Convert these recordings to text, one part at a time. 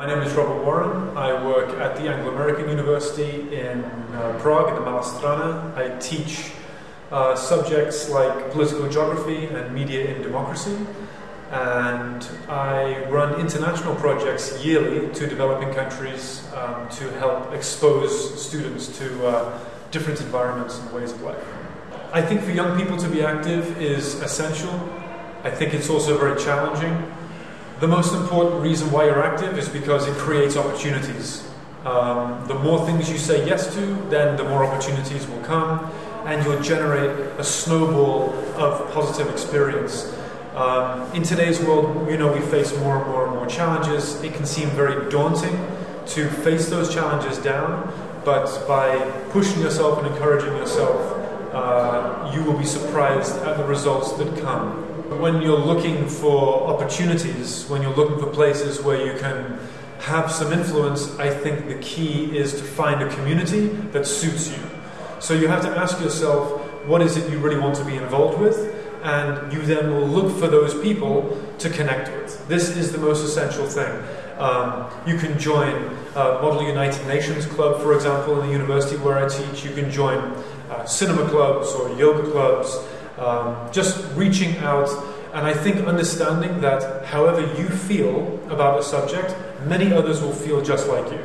My name is Robert Warren. I work at the Anglo-American University in uh, Prague, in the Malá Strana. I teach uh, subjects like political geography and media in democracy. And I run international projects yearly to developing countries um, to help expose students to uh, different environments and ways of life. I think for young people to be active is essential. I think it's also very challenging. The most important reason why you're active is because it creates opportunities. Um, the more things you say yes to, then the more opportunities will come, and you'll generate a snowball of positive experience. Um, in today's world, you know, we face more and more and more challenges. It can seem very daunting to face those challenges down, but by pushing yourself and encouraging yourself, uh, you will be surprised at the results that come. When you're looking for opportunities, when you're looking for places where you can have some influence, I think the key is to find a community that suits you. So you have to ask yourself, what is it you really want to be involved with? And you then will look for those people to connect with. This is the most essential thing. Um, you can join uh, Model United Nations Club, for example, in the university where I teach. You can join uh, cinema clubs or yoga clubs um, just reaching out and I think understanding that however you feel about a subject, many others will feel just like you.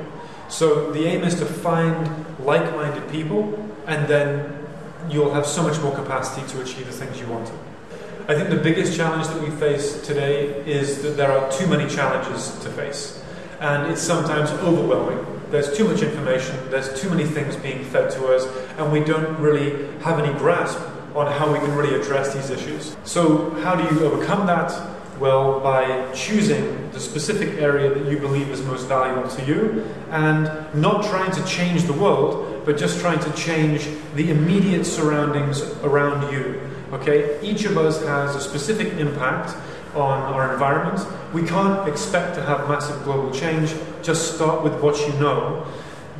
So the aim is to find like minded people, and then you'll have so much more capacity to achieve the things you want to. I think the biggest challenge that we face today is that there are too many challenges to face, and it's sometimes overwhelming. There's too much information, there's too many things being fed to us, and we don't really have any grasp on how we can really address these issues. So, how do you overcome that? Well, by choosing the specific area that you believe is most valuable to you and not trying to change the world, but just trying to change the immediate surroundings around you. Okay? Each of us has a specific impact on our environment. We can't expect to have massive global change. Just start with what you know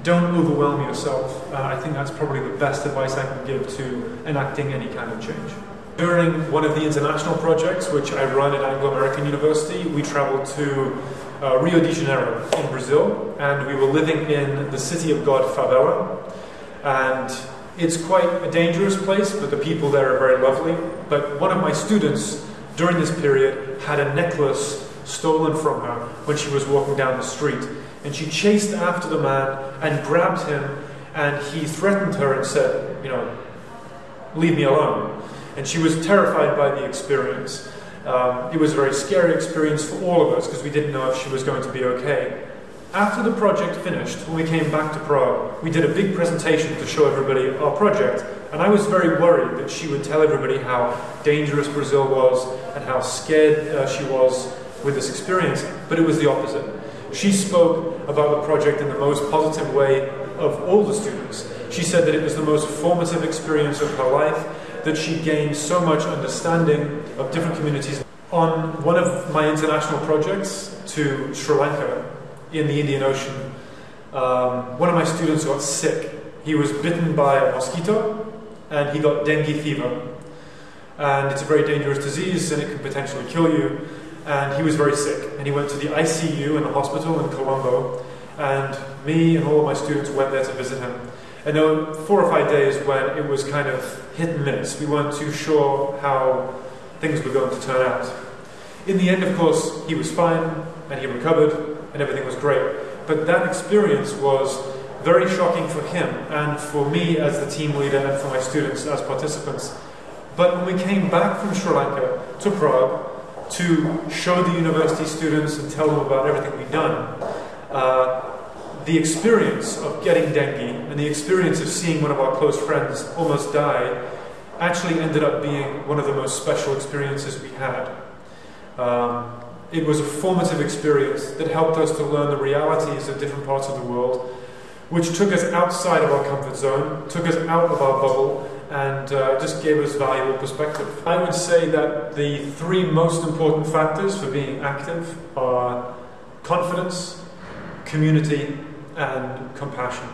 don't overwhelm yourself. Uh, I think that's probably the best advice I can give to enacting any kind of change. During one of the international projects, which I run at Anglo-American University, we traveled to uh, Rio de Janeiro in Brazil, and we were living in the city of God favela. And it's quite a dangerous place, but the people there are very lovely. But one of my students during this period had a necklace stolen from her when she was walking down the street. And she chased after the man and grabbed him, and he threatened her and said, You know, leave me alone. And she was terrified by the experience. Um, it was a very scary experience for all of us because we didn't know if she was going to be okay. After the project finished, when we came back to Prague, we did a big presentation to show everybody our project. And I was very worried that she would tell everybody how dangerous Brazil was and how scared uh, she was with this experience. But it was the opposite. She spoke about the project in the most positive way of all the students. She said that it was the most formative experience of her life, that she gained so much understanding of different communities. On one of my international projects to Sri Lanka in the Indian Ocean, um, one of my students got sick. He was bitten by a mosquito and he got dengue fever. And it's a very dangerous disease and it can potentially kill you and he was very sick. And he went to the ICU in the hospital in Colombo, and me and all of my students went there to visit him. And there were four or five days when it was kind of hit and miss. We weren't too sure how things were going to turn out. In the end, of course, he was fine and he recovered and everything was great. But that experience was very shocking for him and for me as the team leader and for my students as participants. But when we came back from Sri Lanka to Prague, to show the university students and tell them about everything we've done. Uh, the experience of getting dengue and the experience of seeing one of our close friends almost die actually ended up being one of the most special experiences we had. Um, it was a formative experience that helped us to learn the realities of different parts of the world, which took us outside of our comfort zone, took us out of our bubble, and uh, just gave us valuable perspective. I would say that the three most important factors for being active are confidence, community, and compassion.